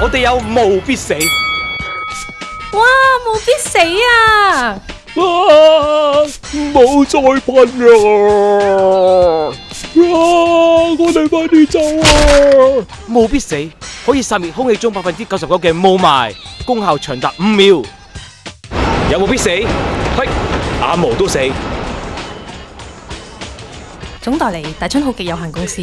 我哋有无必死。哇，无必死啊！啊，唔再喷啦！啊，我哋快啲走啊！无必死可以杀灭空气中百分之九十九嘅雾霾，功效长达五秒。有无必死？嘿，阿毛都死。总代理大春好极有限公司。